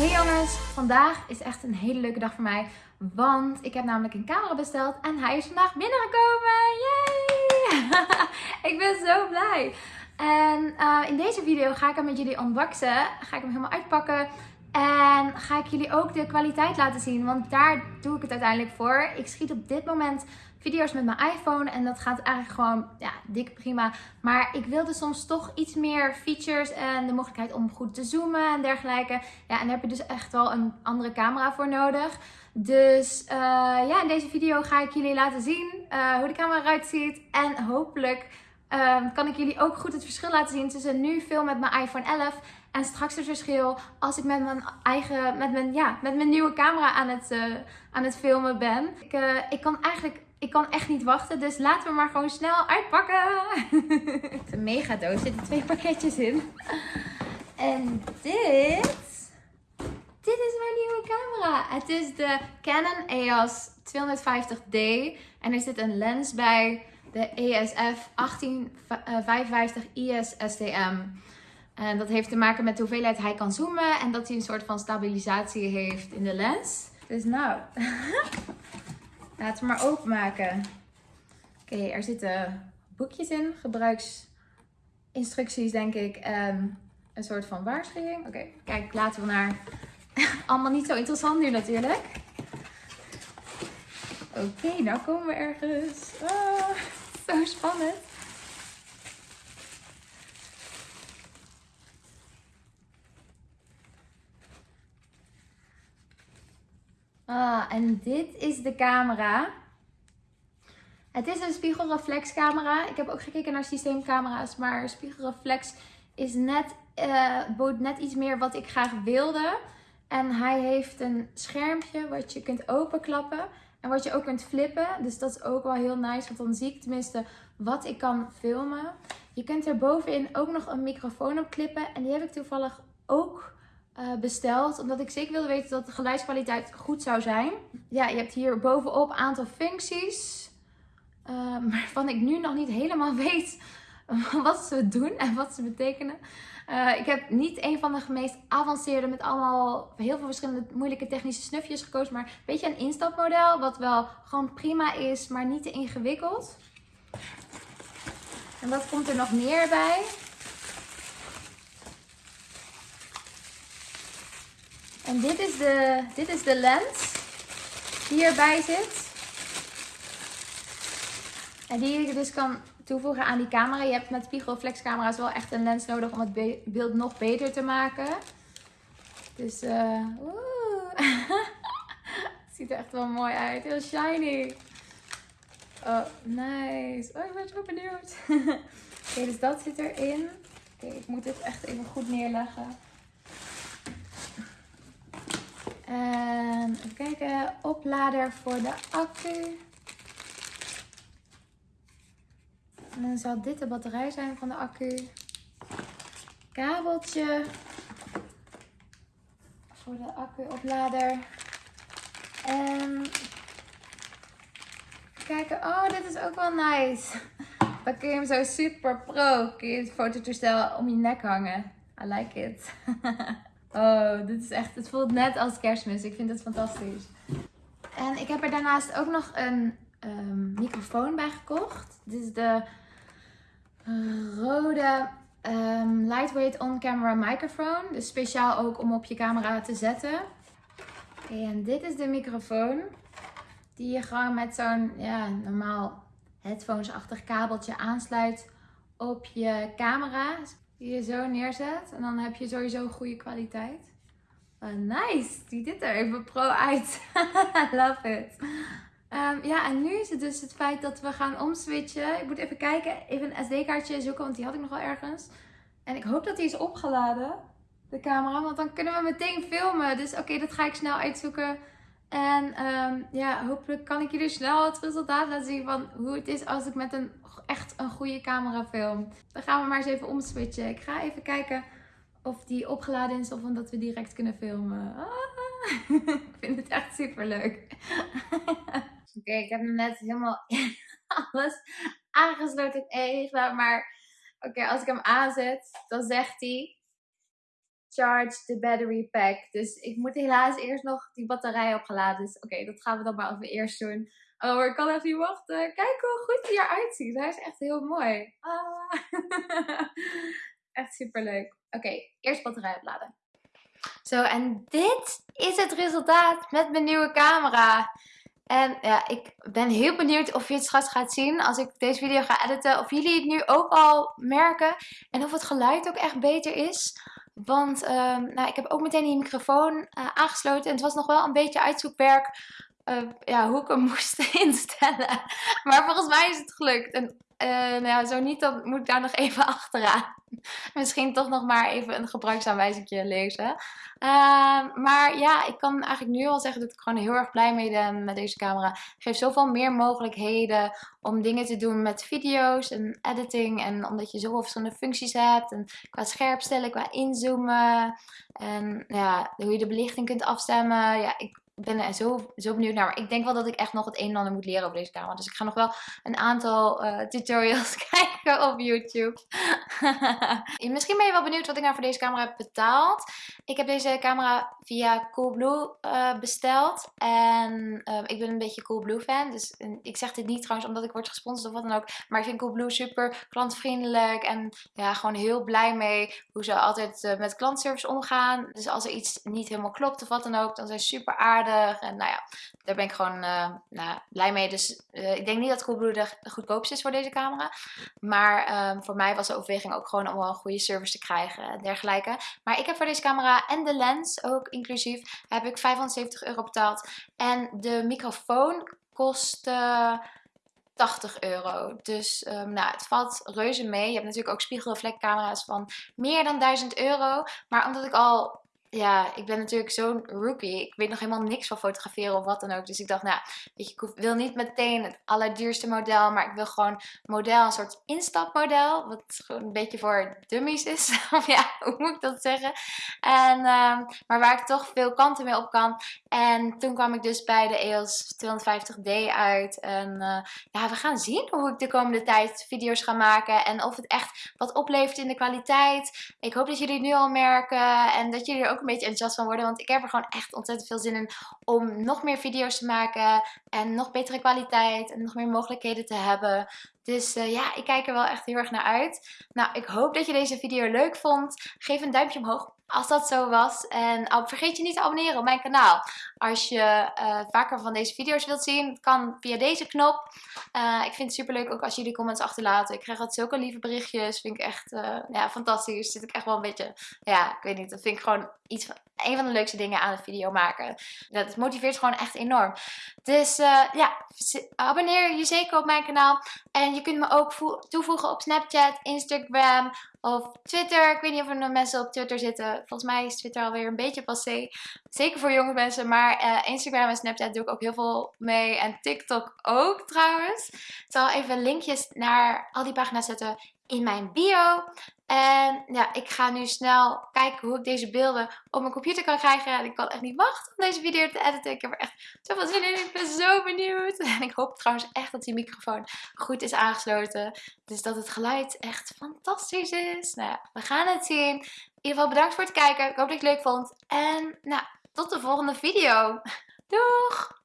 Hey jongens, vandaag is echt een hele leuke dag voor mij. Want ik heb namelijk een camera besteld en hij is vandaag binnengekomen. Yay! ik ben zo blij. En uh, in deze video ga ik hem met jullie unboxen. Ga ik hem helemaal uitpakken. En ga ik jullie ook de kwaliteit laten zien. Want daar doe ik het uiteindelijk voor. Ik schiet op dit moment video's met mijn iPhone. En dat gaat eigenlijk gewoon, ja, dik prima. Maar ik wilde soms toch iets meer features en de mogelijkheid om goed te zoomen en dergelijke. Ja, en daar heb je dus echt wel een andere camera voor nodig. Dus uh, ja, in deze video ga ik jullie laten zien uh, hoe de camera eruit ziet. En hopelijk uh, kan ik jullie ook goed het verschil laten zien tussen nu film met mijn iPhone 11 en straks het verschil als ik met mijn eigen, met mijn, ja, met mijn nieuwe camera aan het, uh, aan het filmen ben. Ik, ik kan eigenlijk ik kan echt niet wachten, dus laten we maar gewoon snel uitpakken. een mega doos, er zitten twee pakketjes in. En dit, dit is mijn nieuwe camera. Het is de Canon EOS 250D en er zit een lens bij, de ESF 1855 IS STM. En dat heeft te maken met de hoeveelheid hij kan zoomen en dat hij een soort van stabilisatie heeft in de lens. Dus nou, Laten we maar openmaken. Oké, er zitten boekjes in, gebruiksinstructies denk ik en een soort van waarschuwing. Oké, kijk, laten we naar... Allemaal niet zo interessant nu natuurlijk. Oké, nou komen we ergens. Oh, zo spannend. Ah, en dit is de camera. Het is een spiegelreflexcamera. Ik heb ook gekeken naar systeemcamera's, maar spiegelreflex is net, uh, bood net iets meer wat ik graag wilde. En hij heeft een schermpje wat je kunt openklappen en wat je ook kunt flippen. Dus dat is ook wel heel nice, want dan zie ik tenminste wat ik kan filmen. Je kunt er bovenin ook nog een microfoon op klippen en die heb ik toevallig ook besteld. Omdat ik zeker wilde weten dat de geluidskwaliteit goed zou zijn. Ja, je hebt hier bovenop een aantal functies. Uh, waarvan ik nu nog niet helemaal weet wat ze doen en wat ze betekenen. Uh, ik heb niet een van de meest avanceerde met allemaal heel veel verschillende moeilijke technische snufjes gekozen. Maar een beetje een instapmodel wat wel gewoon prima is, maar niet te ingewikkeld. En wat komt er nog meer bij? En dit is de, dit is de lens die erbij zit. En die je dus kan toevoegen aan die camera. Je hebt met spiegelreflexcamera's wel echt een lens nodig om het beeld nog beter te maken. Dus uh, ziet er echt wel mooi uit. Heel shiny. Oh, nice. Oh, ik ben zo benieuwd. Oké, dus dat zit erin. Oké, ik moet dit echt even goed neerleggen. En even kijken, oplader voor de accu. En dan zal dit de batterij zijn van de accu. Kabeltje voor de accu-oplader. En kijken, oh dit is ook wel nice. Dan kun je hem zo super pro, kun je het fototoestel om je nek hangen. I like it. Oh, dit is echt, het voelt net als kerstmis. Ik vind het fantastisch. En ik heb er daarnaast ook nog een um, microfoon bij gekocht. Dit is de uh, rode um, lightweight on-camera microphone. Dus speciaal ook om op je camera te zetten. En dit is de microfoon. Die je gewoon met zo'n ja, normaal headphones-achtig kabeltje aansluit op je camera die je zo neerzet. En dan heb je sowieso goede kwaliteit. Uh, nice, ziet dit er even pro uit. Love it. Um, ja, en nu is het dus het feit dat we gaan omswitchen. Ik moet even kijken, even een SD-kaartje zoeken, want die had ik nog wel ergens. En ik hoop dat die is opgeladen, de camera, want dan kunnen we meteen filmen. Dus oké, dat ga ik snel uitzoeken. En um, ja, hopelijk kan ik jullie snel het resultaat laten zien van hoe het is als ik met een echt een goede camera film. Dan gaan we maar eens even omswitchen. Ik ga even kijken of die opgeladen is of omdat we direct kunnen filmen. Ah, ik vind het echt super leuk. Oké, ik heb net helemaal alles aangesloten. Even, maar oké, als ik hem aanzet, dan zegt hij charge the battery pack. Dus ik moet helaas eerst nog die batterij opgeladen. Dus oké, dat gaan we dan maar even eerst doen. Oh, ik kan even wachten. Kijk hoe goed hij eruit ziet. Hij is echt heel mooi. Ah. echt super leuk. Oké, eerst batterij opladen. Zo, en dit is het resultaat met mijn nieuwe camera. En ja, ik ben heel benieuwd of je het straks gaat zien als ik deze video ga editen. Of jullie het nu ook al merken. En of het geluid ook echt beter is. Want um, nou, ik heb ook meteen die microfoon uh, aangesloten. En het was nog wel een beetje uitzoekwerk uh, ja, hoe ik hem moest instellen. Maar volgens mij is het gelukt. En uh, nou ja, zo niet, dan moet ik daar nog even achteraan. Misschien toch nog maar even een gebruiksaanwijzing lezen. Uh, maar ja, ik kan eigenlijk nu al zeggen dat ik gewoon heel erg blij mee ben met deze camera. Het geeft zoveel meer mogelijkheden om dingen te doen met video's en editing. En omdat je zoveel verschillende functies hebt. En qua scherpstellen, qua inzoomen. En ja, hoe je de belichting kunt afstemmen. Ja, ik ben er zo, zo benieuwd naar. Maar ik denk wel dat ik echt nog het een en ander moet leren over deze camera. Dus ik ga nog wel een aantal uh, tutorials kijken op YouTube. Misschien ben je wel benieuwd wat ik nou voor deze camera heb betaald. Ik heb deze camera via Coolblue uh, besteld. En uh, ik ben een beetje Coolblue fan. Dus ik zeg dit niet trouwens omdat ik word gesponsord of wat dan ook. Maar ik vind Coolblue super klantvriendelijk. En ja, gewoon heel blij mee hoe ze altijd met klantservice omgaan. Dus als er iets niet helemaal klopt of wat dan ook, dan zijn ze super aardig. En nou ja, daar ben ik gewoon nou, blij mee. Dus ik denk niet dat Coolblue de goedkoopste is voor deze camera. Maar um, voor mij was de overweging ook gewoon om wel een goede service te krijgen en dergelijke. Maar ik heb voor deze camera en de lens ook inclusief heb ik 570 euro betaald. En de microfoon kostte... 80 euro. Dus um, nou, het valt reuze mee. Je hebt natuurlijk ook spiegelreflectcamera's van meer dan 1000 euro. Maar omdat ik al ja, ik ben natuurlijk zo'n rookie. Ik weet nog helemaal niks van fotograferen of wat dan ook. Dus ik dacht, nou, weet je, ik wil niet meteen het allerduurste model. Maar ik wil gewoon model, een soort instapmodel. Wat gewoon een beetje voor dummies is. of ja, hoe moet ik dat zeggen? En, um, maar waar ik toch veel kanten mee op kan. En toen kwam ik dus bij de EOS 250D uit. En uh, ja, we gaan zien hoe ik de komende tijd video's ga maken. En of het echt wat oplevert in de kwaliteit. Ik hoop dat jullie het nu al merken. En dat jullie er ook een beetje enthousiast van worden. Want ik heb er gewoon echt ontzettend veel zin in om nog meer video's te maken. En nog betere kwaliteit en nog meer mogelijkheden te hebben. Dus uh, ja, ik kijk er wel echt heel erg naar uit. Nou, ik hoop dat je deze video leuk vond. Geef een duimpje omhoog als dat zo was. En vergeet je niet te abonneren op mijn kanaal. Als je uh, vaker van deze video's wilt zien, kan via deze knop. Uh, ik vind het super leuk ook als jullie comments achterlaten. Ik krijg altijd zulke lieve berichtjes. Vind ik echt ja, fantastisch. Zit ik echt wel een beetje, ja, ik weet niet. Dat vind ik gewoon iets van, een van de leukste dingen aan het video maken. Dat motiveert gewoon echt enorm. Dus ja, abonneer je zeker op mijn kanaal. En je kunt me ook toevoegen op Snapchat, Instagram of Twitter. Ik weet niet of er nog mensen op Twitter zitten. Volgens mij is Twitter alweer een beetje passé. Zeker voor jonge mensen. Maar uh, Instagram en Snapchat doe ik ook heel veel mee. En TikTok ook trouwens. Ik zal even linkjes naar al die pagina's zetten in mijn bio. En ja, ik ga nu snel kijken hoe ik deze beelden op mijn computer kan krijgen. En ik kan echt niet wachten om deze video te editen. Ik heb er echt zoveel zin in. Ik ben zo benieuwd. En ik hoop trouwens echt dat die microfoon goed is aangesloten. Dus dat het geluid echt fantastisch is. Nou ja, we gaan het zien. In ieder geval bedankt voor het kijken. Ik hoop dat je het leuk vond. En nou, tot de volgende video. Doeg!